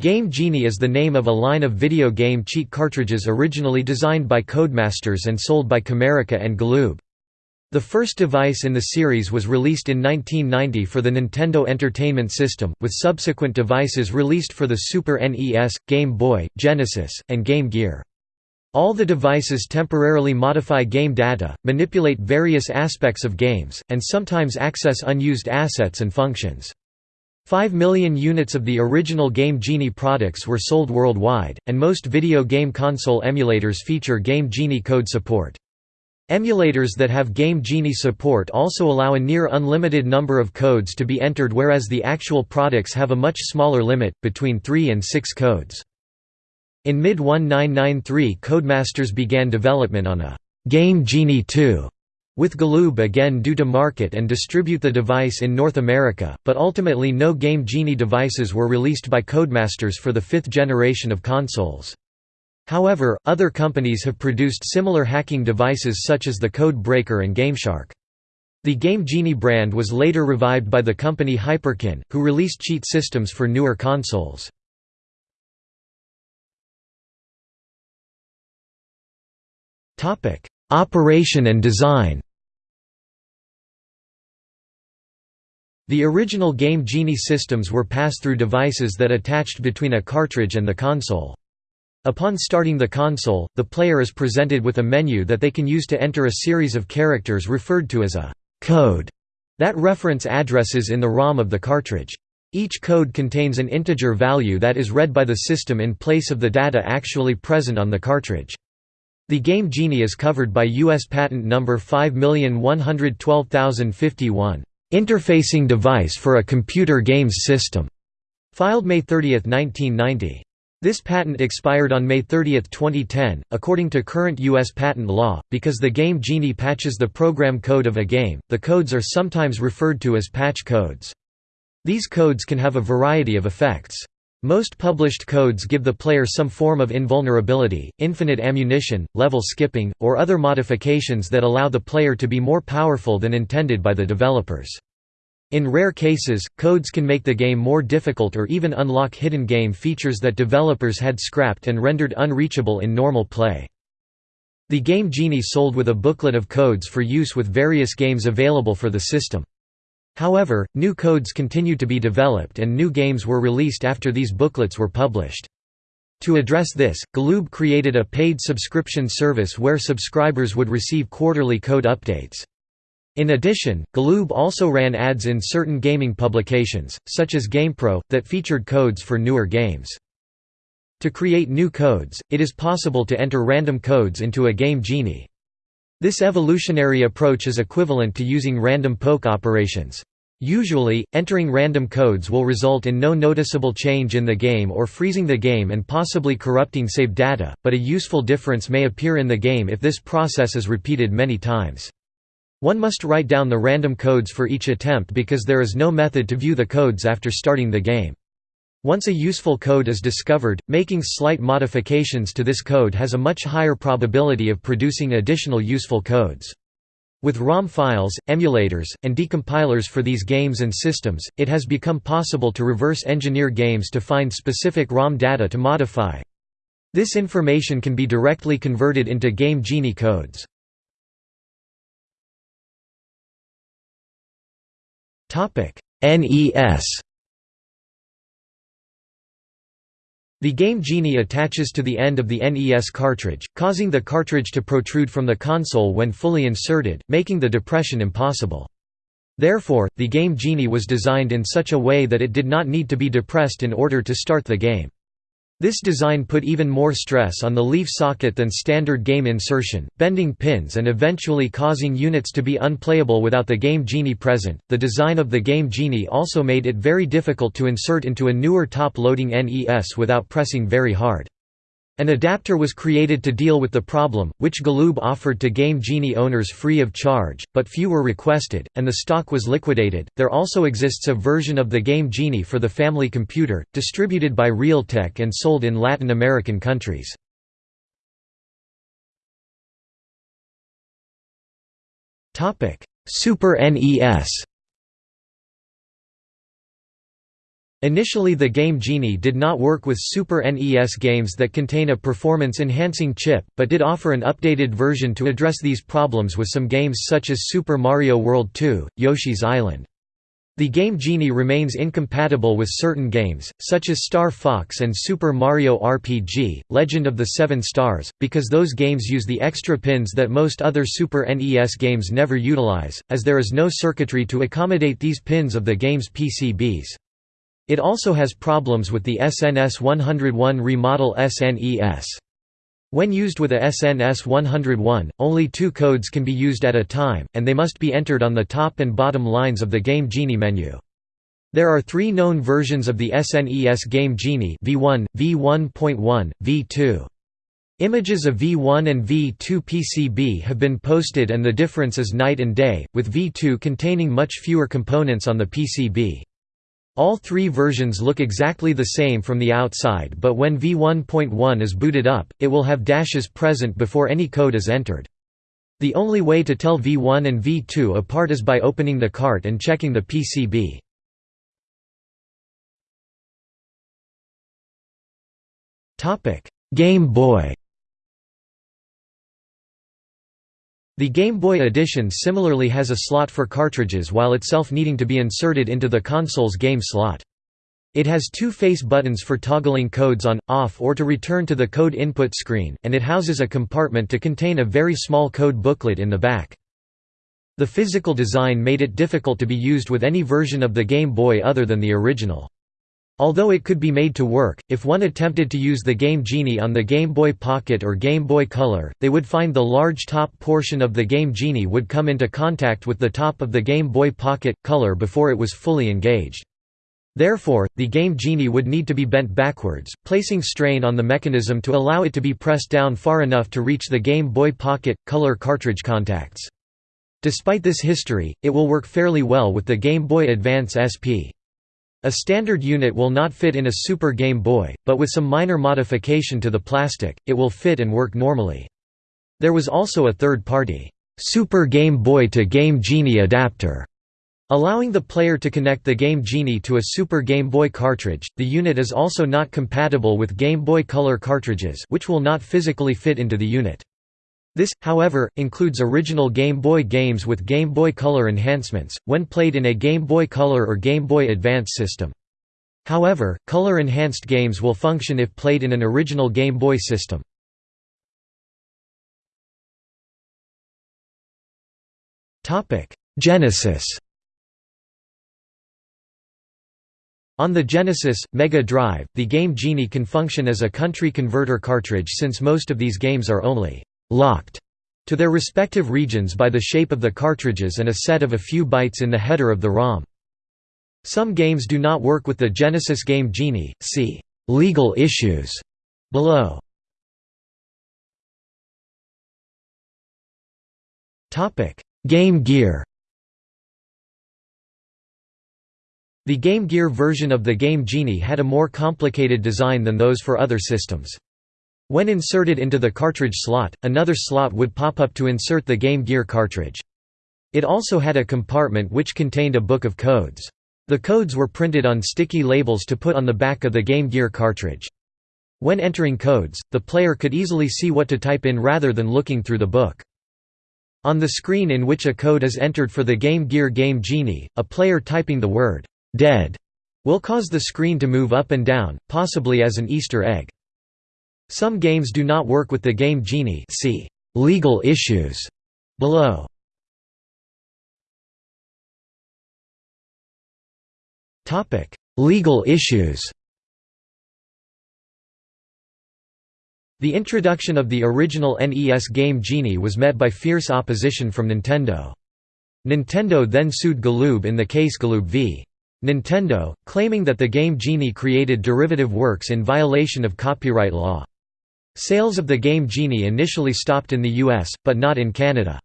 Game Genie is the name of a line of video game cheat cartridges originally designed by Codemasters and sold by Camerica and Galoob. The first device in the series was released in 1990 for the Nintendo Entertainment System, with subsequent devices released for the Super NES, Game Boy, Genesis, and Game Gear. All the devices temporarily modify game data, manipulate various aspects of games, and sometimes access unused assets and functions. Five million units of the original Game Genie products were sold worldwide, and most video game console emulators feature Game Genie code support. Emulators that have Game Genie support also allow a near unlimited number of codes to be entered whereas the actual products have a much smaller limit, between 3 and 6 codes. In mid-1993 Codemasters began development on a «Game Genie 2» with Galoob again due to market and distribute the device in North America, but ultimately no Game Genie devices were released by Codemasters for the fifth generation of consoles. However, other companies have produced similar hacking devices such as the Code Breaker and GameShark. The Game Genie brand was later revived by the company Hyperkin, who released cheat systems for newer consoles. Operation and design The original Game Genie systems were pass-through devices that attached between a cartridge and the console. Upon starting the console, the player is presented with a menu that they can use to enter a series of characters referred to as a «code» that reference addresses in the ROM of the cartridge. Each code contains an integer value that is read by the system in place of the data actually present on the cartridge. The Game Genie is covered by U.S. Patent Number 5112051. Interfacing device for a computer games system, filed May 30, 1990. This patent expired on May 30, 2010, according to current U.S. patent law, because the Game Genie patches the program code of a game, the codes are sometimes referred to as patch codes. These codes can have a variety of effects. Most published codes give the player some form of invulnerability, infinite ammunition, level skipping, or other modifications that allow the player to be more powerful than intended by the developers. In rare cases, codes can make the game more difficult or even unlock hidden game features that developers had scrapped and rendered unreachable in normal play. The Game Genie sold with a booklet of codes for use with various games available for the system. However, new codes continued to be developed and new games were released after these booklets were published. To address this, Galoob created a paid subscription service where subscribers would receive quarterly code updates. In addition, Galoob also ran ads in certain gaming publications, such as GamePro, that featured codes for newer games. To create new codes, it is possible to enter random codes into a Game Genie. This evolutionary approach is equivalent to using random poke operations. Usually, entering random codes will result in no noticeable change in the game or freezing the game and possibly corrupting save data, but a useful difference may appear in the game if this process is repeated many times. One must write down the random codes for each attempt because there is no method to view the codes after starting the game. Once a useful code is discovered, making slight modifications to this code has a much higher probability of producing additional useful codes. With ROM files, emulators, and decompilers for these games and systems, it has become possible to reverse engineer games to find specific ROM data to modify. This information can be directly converted into Game Genie codes. NES The Game Genie attaches to the end of the NES cartridge, causing the cartridge to protrude from the console when fully inserted, making the depression impossible. Therefore, the Game Genie was designed in such a way that it did not need to be depressed in order to start the game. This design put even more stress on the leaf socket than standard game insertion, bending pins and eventually causing units to be unplayable without the Game Genie present. The design of the Game Genie also made it very difficult to insert into a newer top-loading NES without pressing very hard. An adapter was created to deal with the problem, which Galoob offered to Game Genie owners free of charge, but few were requested, and the stock was liquidated. There also exists a version of the Game Genie for the family computer, distributed by Realtek and sold in Latin American countries. Super NES Initially the Game Genie did not work with Super NES games that contain a performance-enhancing chip, but did offer an updated version to address these problems with some games such as Super Mario World 2, Yoshi's Island. The Game Genie remains incompatible with certain games, such as Star Fox and Super Mario RPG, Legend of the Seven Stars, because those games use the extra pins that most other Super NES games never utilize, as there is no circuitry to accommodate these pins of the game's PCBs. It also has problems with the SNS 101 remodel SNES. When used with a SNS 101, only two codes can be used at a time, and they must be entered on the top and bottom lines of the Game Genie menu. There are three known versions of the SNES Game Genie V1, V1.1, V2. Images of V1 and V2 PCB have been posted and the difference is night and day, with V2 containing much fewer components on the PCB. All three versions look exactly the same from the outside but when v1.1 is booted up, it will have dashes present before any code is entered. The only way to tell v1 and v2 apart is by opening the cart and checking the PCB. Game Boy The Game Boy Edition similarly has a slot for cartridges while itself needing to be inserted into the console's game slot. It has two face buttons for toggling codes on, off or to return to the code input screen, and it houses a compartment to contain a very small code booklet in the back. The physical design made it difficult to be used with any version of the Game Boy other than the original. Although it could be made to work, if one attempted to use the Game Genie on the Game Boy Pocket or Game Boy Color, they would find the large top portion of the Game Genie would come into contact with the top of the Game Boy Pocket Color before it was fully engaged. Therefore, the Game Genie would need to be bent backwards, placing strain on the mechanism to allow it to be pressed down far enough to reach the Game Boy Pocket Color cartridge contacts. Despite this history, it will work fairly well with the Game Boy Advance SP. A standard unit will not fit in a Super Game Boy, but with some minor modification to the plastic, it will fit and work normally. There was also a third-party, Super Game Boy to Game Genie adapter, allowing the player to connect the Game Genie to a Super Game Boy cartridge. The unit is also not compatible with Game Boy Color cartridges, which will not physically fit into the unit. This, however, includes original Game Boy games with Game Boy Color enhancements, when played in a Game Boy Color or Game Boy Advance system. However, color-enhanced games will function if played in an original Game Boy system. Genesis On the Genesis, Mega Drive, the Game Genie can function as a country converter cartridge since most of these games are only locked to their respective regions by the shape of the cartridges and a set of a few bytes in the header of the ROM. Some games do not work with the Genesis Game Genie, see «legal issues» below. Topic: Game Gear The Game Gear version of the Game Genie had a more complicated design than those for other systems. When inserted into the cartridge slot, another slot would pop up to insert the Game Gear cartridge. It also had a compartment which contained a book of codes. The codes were printed on sticky labels to put on the back of the Game Gear cartridge. When entering codes, the player could easily see what to type in rather than looking through the book. On the screen in which a code is entered for the Game Gear Game Genie, a player typing the word, "'Dead' will cause the screen to move up and down, possibly as an Easter egg. Some games do not work with the Game Genie see legal issues below. Topic: legal issues The introduction of the original NES Game Genie was met by fierce opposition from Nintendo. Nintendo then sued Galoob in the case Galoob v. Nintendo, claiming that the Game Genie created derivative works in violation of copyright law. Sales of the game Genie initially stopped in the US, but not in Canada.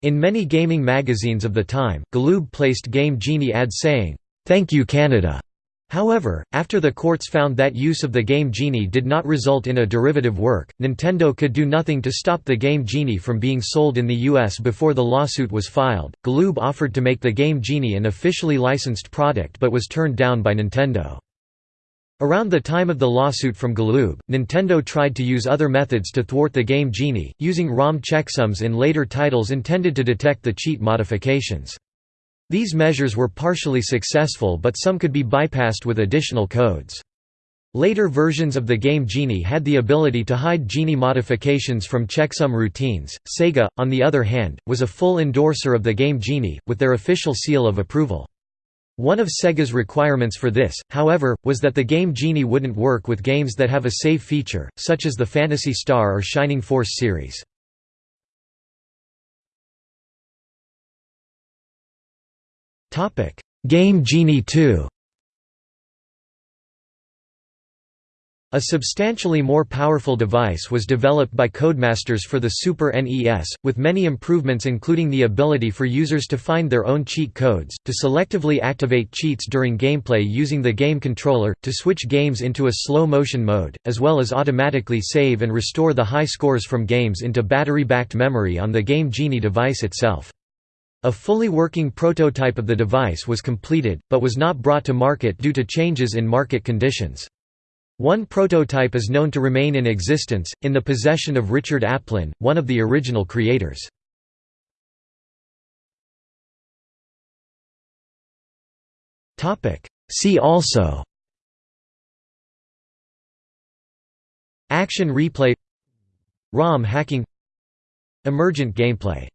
In many gaming magazines of the time, Galoob placed Game Genie ads saying, "'Thank you Canada'". However, after the courts found that use of the Game Genie did not result in a derivative work, Nintendo could do nothing to stop the Game Genie from being sold in the US before the lawsuit was filed. Galoob offered to make the Game Genie an officially licensed product but was turned down by Nintendo. Around the time of the lawsuit from Galoob, Nintendo tried to use other methods to thwart the Game Genie, using ROM checksums in later titles intended to detect the cheat modifications. These measures were partially successful but some could be bypassed with additional codes. Later versions of the Game Genie had the ability to hide Genie modifications from checksum routines. Sega, on the other hand, was a full endorser of the Game Genie, with their official seal of approval. One of Sega's requirements for this, however, was that the Game Genie wouldn't work with games that have a save feature, such as the Phantasy Star or Shining Force series. Game Genie 2 A substantially more powerful device was developed by Codemasters for the Super NES, with many improvements including the ability for users to find their own cheat codes, to selectively activate cheats during gameplay using the game controller, to switch games into a slow-motion mode, as well as automatically save and restore the high scores from games into battery-backed memory on the Game Genie device itself. A fully working prototype of the device was completed, but was not brought to market due to changes in market conditions. One prototype is known to remain in existence, in the possession of Richard Aplin, one of the original creators. See also Action replay ROM hacking Emergent gameplay